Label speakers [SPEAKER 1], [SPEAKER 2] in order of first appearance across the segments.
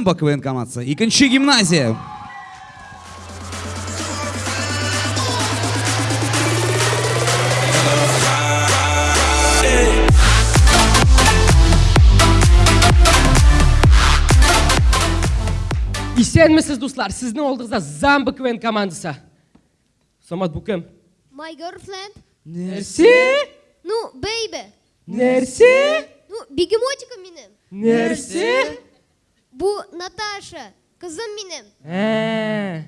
[SPEAKER 1] Ламба КВН командасы. Икінші гимназия.
[SPEAKER 2] İşlenmesiz dostlar, siz ne oldunuzda Zamba Kven komandası. Samat bu kim?
[SPEAKER 3] My girlfriend.
[SPEAKER 2] Nersi?
[SPEAKER 3] Ну, baby.
[SPEAKER 2] Nersi?
[SPEAKER 3] Ну, бегемотиком benim.
[SPEAKER 2] Nersi?
[SPEAKER 3] Бұл Наташа. Қызым менің.
[SPEAKER 2] Ә,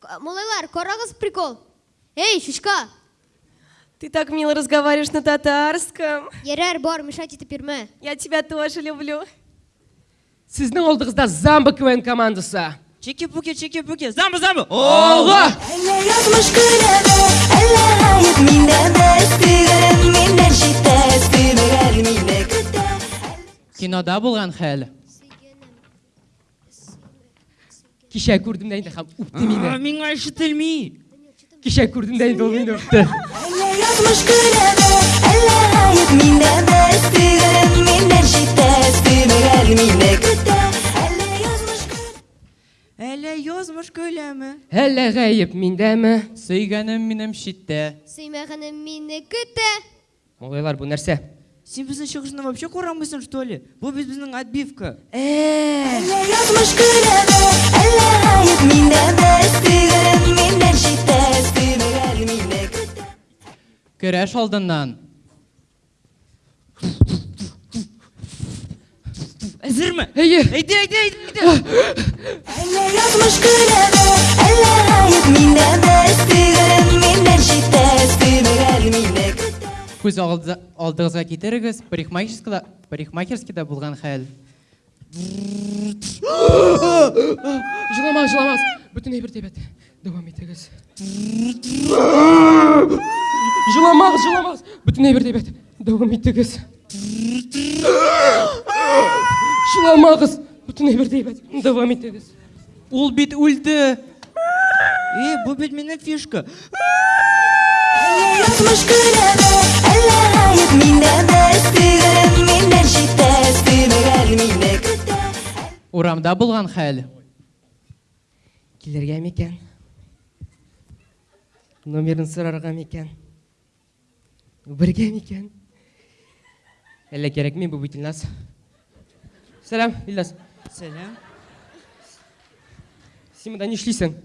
[SPEAKER 3] К- Малайлар, қарағыз прикол. Эй, шишка.
[SPEAKER 4] Ты так мило разговариваешь на татарском.
[SPEAKER 3] Ерер бар, мешать это перме.
[SPEAKER 4] Я тебя тоже люблю.
[SPEAKER 2] Сіздің олдыңызда Замбы КВН командасы.
[SPEAKER 5] Чики-пуки, чики-пуки, замба, замба!
[SPEAKER 2] Оға!
[SPEAKER 6] Әллә язмыш көләме, әллә гаеп миндәме, сөйгәнем миндән җитә, сөймәгән миндә көтә.
[SPEAKER 7] Кинода булган хәл.
[SPEAKER 2] кичә күрдем дә инде һәм үпте мине
[SPEAKER 5] миңа ишетелми
[SPEAKER 2] кичә күрдем дә инде ул мине үпте
[SPEAKER 6] әллә язмыш көләме әллә гаеп миндә бәс түгел миндән җитәс түгел мине көтә Әллә язмыш көләме?
[SPEAKER 2] Әллә гаеп миндәме?
[SPEAKER 7] Сөйгәнем минем читтә.
[SPEAKER 3] Сөймәгәнем мине көтә.
[SPEAKER 2] Малайлар, бу нәрсә?
[SPEAKER 5] Син безнең чыгышны вообще күрәмисең, что ли? Бу бит безнең отбивка.
[SPEAKER 6] Әллә язмыш көләме?
[SPEAKER 7] Көрәш алдыннан.
[SPEAKER 5] Әзерме?
[SPEAKER 2] Әйе.
[SPEAKER 5] Әйде, әйде, әйде.
[SPEAKER 6] Әллә язмыш көләдә, әллә гаеп миндә дә Түгел миннән җитәс, түгел мине
[SPEAKER 7] Күз алдыгызга китерегез, парикмахерскида, парикмахерскида булган хәл.
[SPEAKER 2] жылама жыламас бүтін эфир тебеді давам етіңіз жыламас жыламас бүтін эфир тебеді давам етіңіз жыламаңыз бүтін эфир тебеді давам етіңіз
[SPEAKER 7] ол бит өлді
[SPEAKER 5] е э, бұл бит менің фишка.
[SPEAKER 6] Yazmış
[SPEAKER 7] урамда болған хәл.
[SPEAKER 2] Келерге мекен. Номерін сұрарға мекен. бергә екен әллә керек бу бұл илназ Сәлем, илназ
[SPEAKER 5] сәлам.
[SPEAKER 2] Син монда ни эшлисең?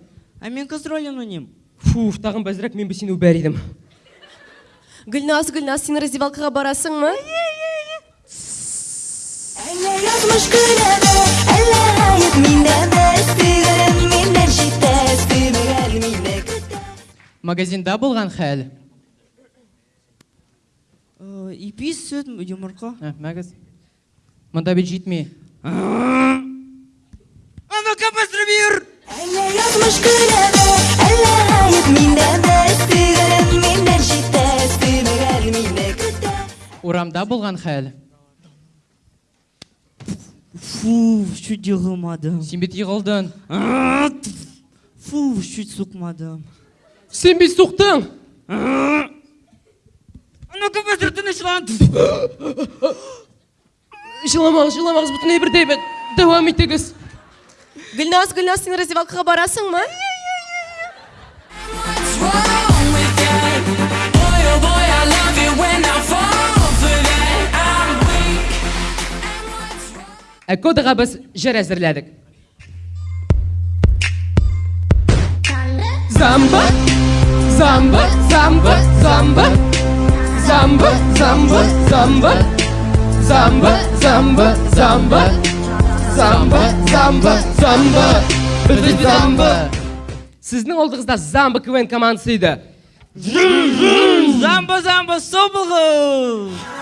[SPEAKER 5] А мен кыз ролен уйныйм.
[SPEAKER 2] Фу тагын бәзрәк мен
[SPEAKER 6] бу сине Гүлнас, идем гөлназ барасың ма? раздевалкага
[SPEAKER 7] магазинда болған хәл?
[SPEAKER 5] Э, Ипи сүт
[SPEAKER 7] жұмыртқа мәгіз мында бит
[SPEAKER 6] жетмей ана капастыры бүйір
[SPEAKER 7] урамда болған хәл?
[SPEAKER 5] Фу, чуть
[SPEAKER 7] ығылмадым сенбей
[SPEAKER 5] жығылдың фу чуть
[SPEAKER 2] сұқмадым сенбей соқтың
[SPEAKER 5] ну-ка быстро
[SPEAKER 2] тынычлан жыламаңыз жыламаңыз бүтіндей бірдей давам етіңіз
[SPEAKER 4] гүлназ гүлназ сен раздевалкаға барасың
[SPEAKER 2] ба? Кодыға біз жыр әзірләдік. Замба, замба, замба, замба, замба, замба, замба, замба, замба, замба, замба, замба, замба, бізде. Сіздің олдығызда замба КВН командасы еді.
[SPEAKER 5] Замба, замба, соболғыз!